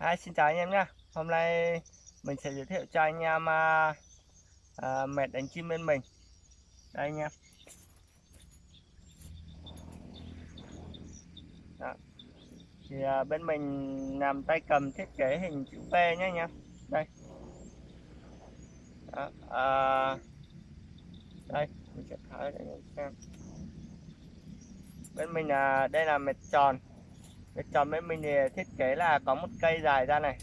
Hi, xin chào anh em nhé Hôm nay mình sẽ giới thiệu cho anh em à, à, mệt đánh chim bên mình. Đây anh em. Đó. Thì à, bên mình làm tay cầm thiết kế hình chữ V nhé anh em. Đây. Đó. À, Đây, mình sẽ tháo anh em. Xem Bên mình là đây là mệt tròn cái tròn ấy mình thì thiết kế là có một cây dài ra này.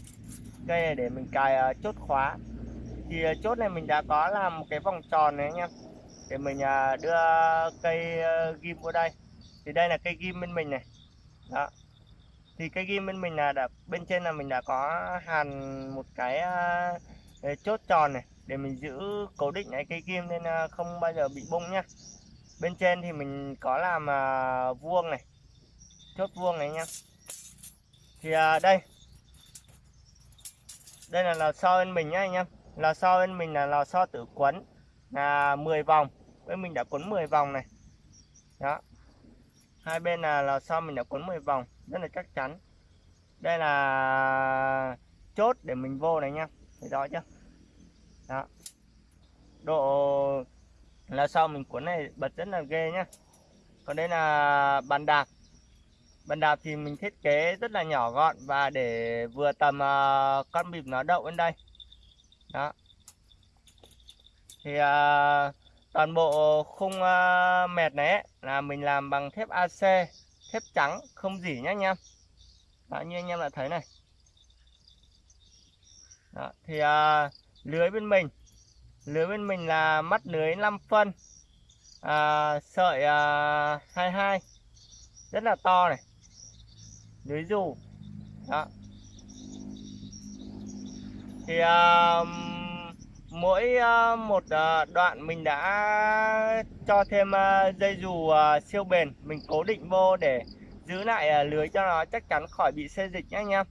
Cây này để mình cài uh, chốt khóa. Thì uh, chốt này mình đã có làm một cái vòng tròn này anh em. Để mình uh, đưa cây uh, ghim vào đây. Thì đây là cây ghim bên mình này. Đó. Thì cây ghim bên mình là đã bên trên là mình đã có hàn một cái uh, chốt tròn này. Để mình giữ cố định cái cây ghim nên uh, không bao giờ bị bung nhá. Bên trên thì mình có làm uh, vuông này chốt vuông này nha. Thì à, đây. Đây là lò xo bên mình nhá anh em. Lò xo bên mình là lò xo tự quấn là 10 vòng. Bên mình đã quấn 10 vòng này. Đó. Hai bên là lò xo mình đã quấn 10 vòng rất là chắc chắn. Đây là chốt để mình vô này nha thấy rõ chưa? Đó. Độ là sau mình cuốn này bật rất là ghê nhá. Còn đây là bàn đạp. Bàn đạp thì mình thiết kế rất là nhỏ gọn và để vừa tầm uh, con bịp nó đậu bên đây. Đó. Thì uh, toàn bộ khung uh, mẹt này ấy, là mình làm bằng thép AC, thép trắng không dỉ nhá anh em. Đó, như anh em đã thấy này. Đó, thì uh, lưới bên mình lưới bên mình là mắt lưới 5 phân uh, sợi uh, 22 rất là to này lưới dù đó. Thì uh, mỗi uh, một uh, đoạn mình đã cho thêm uh, dây dù uh, siêu bền. Mình cố định vô để giữ lại uh, lưới cho nó chắc chắn khỏi bị xê dịch nhé anh em.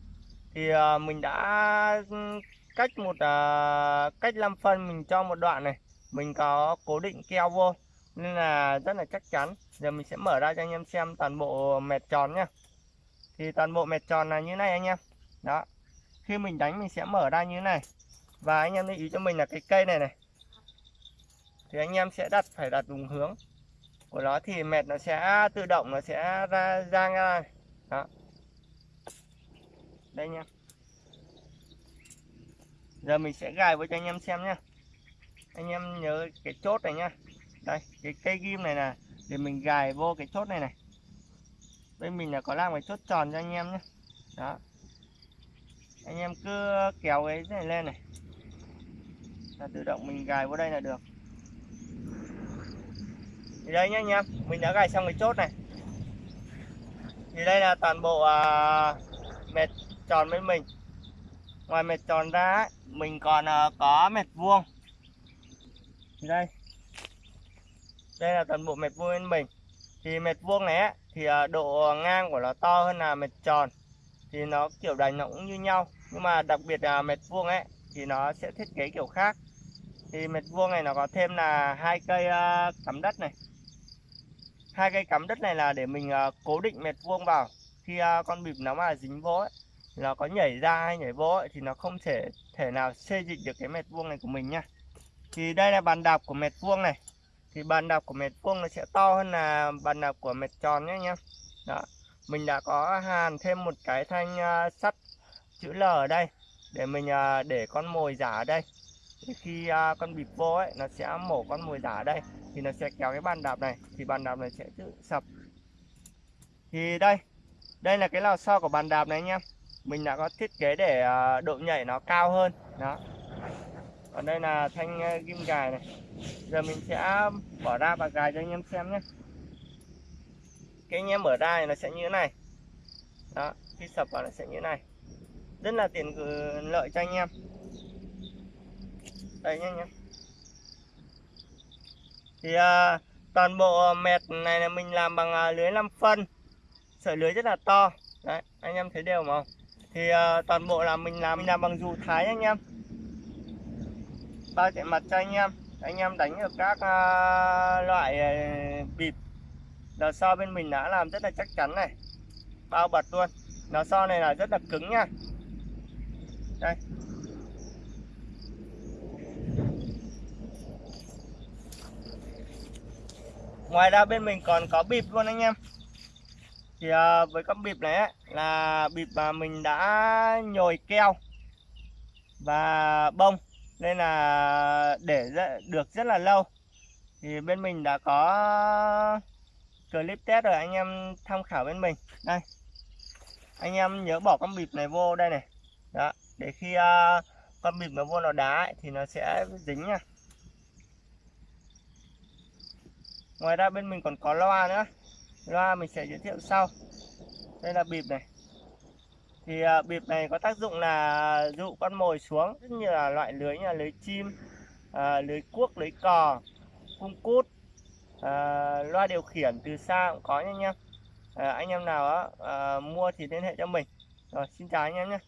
Thì uh, mình đã um, cách một uh, cách 5 phân mình cho một đoạn này. Mình có cố định keo vô nên là rất là chắc chắn. Giờ mình sẽ mở ra cho anh em xem toàn bộ mẹt tròn nhé thì toàn bộ mẹt tròn là như này anh em. Đó. Khi mình đánh mình sẽ mở ra như này. Và anh em lưu ý cho mình là cái cây này này. Thì anh em sẽ đặt, phải đặt đúng hướng. Của nó thì mẹt nó sẽ tự động, nó sẽ ra ra ra đó. Đây nha. Giờ mình sẽ gài với cho anh em xem nhá anh em nhớ cái chốt này nhá đây, cái cây ghim này là để mình gài vô cái chốt này này bên mình là có làm cái chốt tròn cho anh em nhé. Đó. Anh em cứ kéo cái này lên này. Là tự động mình gài vào đây là được. Thì đây nhá anh em mình đã gài xong cái chốt này. Thì đây là toàn bộ à, mệt tròn bên mình. Ngoài mệt tròn ra ấy, mình còn à, có mệt vuông. Thì đây. Đây là toàn bộ mệt vuông bên mình thì mệt vuông này ấy, thì à, độ ngang của nó to hơn là mệt tròn. Thì nó kiểu đánh nó cũng như nhau. Nhưng mà đặc biệt là mệt vuông ấy thì nó sẽ thiết kế kiểu khác. Thì mệt vuông này nó có thêm là hai cây à, cắm đất này. Hai cây cắm đất này là để mình à, cố định mệt vuông vào. Khi con bịp nó mà dính vô ấy nó có nhảy ra hay nhảy vô ấy, thì nó không thể thể nào xê dịch được cái mệt vuông này của mình nhá thì đây là bàn đạp của mệt vuông này thì bàn đạp của mệt vuông nó sẽ to hơn là bàn đạp của mệt tròn nhé nhé đó mình đã có hàn thêm một cái thanh uh, sắt chữ L ở đây để mình uh, để con mồi giả ở đây. Thì khi uh, con bịp vô ấy nó sẽ mổ con mồi giả ở đây thì nó sẽ kéo cái bàn đạp này thì bàn đạp này sẽ tự sập. Thì đây đây là cái lò xo của bàn đạp này anh em. Mình đã có thiết kế để uh, độ nhảy nó cao hơn. Đó. Còn đây là thanh uh, ghim gài này giờ mình sẽ bỏ ra và gài cho anh em xem nhé. Cái anh em mở ra thì nó sẽ như thế này. Đó khi sập vào nó sẽ như thế này. Rất là tiện lợi cho anh em. Đây nhé anh em. Thì à, toàn bộ mẹt này là mình làm bằng à, lưới 5 phân. Sợi lưới rất là to. Đấy anh em thấy đều không? Thì à, toàn bộ là mình làm mình làm bằng dù thái anh em. Bao chạy mặt cho anh em anh em đánh được các uh, loại à, bịp. Đờ so bên mình đã làm rất là chắc chắn này. Bao bật luôn. Nó so này là rất là cứng nha. Đây. Ngoài ra bên mình còn có bịp luôn anh em. Thì à, với con bịp này ấy, là bịp mà mình đã nhồi keo và bông nên là để được rất là lâu. Thì bên mình đã có clip test rồi anh em tham khảo bên mình. Đây. Anh em nhớ bỏ con bịp này vô đây này. Đó để khi uh, con bịp nó vô nó đá ấy, thì nó sẽ dính nha. Ngoài ra bên mình còn có loa nữa. Loa mình sẽ giới thiệu sau. Đây là bịp này thì à, bịp này có tác dụng là dụ con mồi xuống rất như là loại lưới như là lưới chim à, lưới cuốc lưới cò cung cút à, loa điều khiển từ xa cũng có nha anh em à, anh em nào á, à, mua thì liên hệ cho mình. Rồi xin chào anh em nhé.